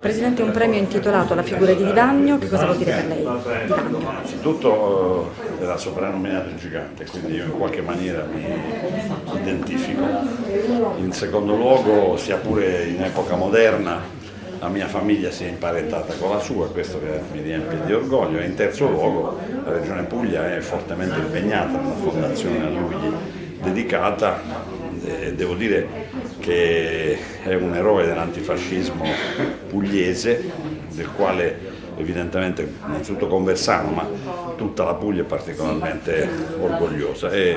Presidente, un premio intitolato alla figura di Divagno, che cosa vuol dire per lei Divagno? Innanzitutto eh, era soprannominato il gigante, quindi io in qualche maniera mi identifico. In secondo luogo, sia pure in epoca moderna, la mia famiglia si è imparentata con la sua, questo mi riempie di orgoglio, e in terzo luogo la Regione Puglia è fortemente impegnata nella fondazione a lui dedicata e devo dire che è un eroe dell'antifascismo pugliese, del quale evidentemente innanzitutto Conversano, ma tutta la Puglia è particolarmente orgogliosa. E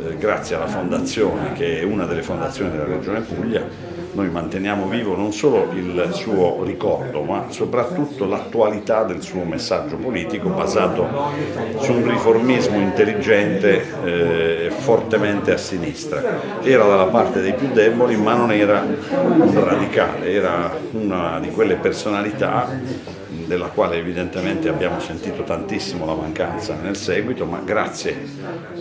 eh, grazie alla fondazione, che è una delle fondazioni della Regione Puglia, noi manteniamo vivo non solo il suo ricordo, ma soprattutto l'attualità del suo messaggio politico basato su un riformismo intelligente e eh, fortemente a sinistra. Era dalla parte dei più deboli, ma non era un radicale, era una di quelle personalità della quale evidentemente abbiamo sentito tantissimo la mancanza nel seguito, ma grazie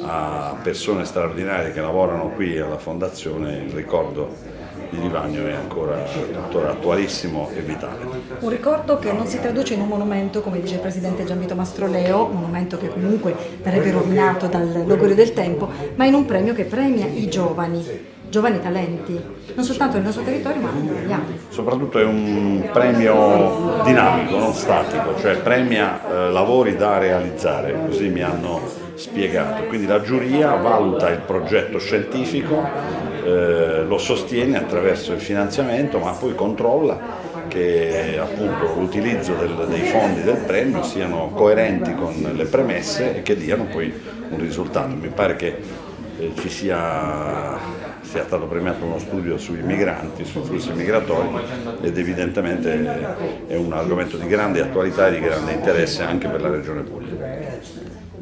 a persone straordinarie che lavorano qui alla Fondazione il ricordo di Divagno è ancora tuttora attualissimo e vitale. Un ricordo che non si traduce in un monumento, come dice il Presidente Gianvito Mastroleo, un monumento che comunque verrebbe rovinato dal logorio del tempo, ma in un premio che premia i giovani giovani talenti, non soltanto nel nostro territorio ma anche italiano. Soprattutto è un premio dinamico, non statico, cioè premia eh, lavori da realizzare, così mi hanno spiegato. Quindi la giuria valuta il progetto scientifico, eh, lo sostiene attraverso il finanziamento, ma poi controlla che l'utilizzo dei fondi del premio siano coerenti con le premesse e che diano poi un risultato. Mi pare che ci sia sia stato premiato uno studio sui migranti, sui flussi migratori ed evidentemente è un argomento di grande attualità e di grande interesse anche per la Regione Puglia.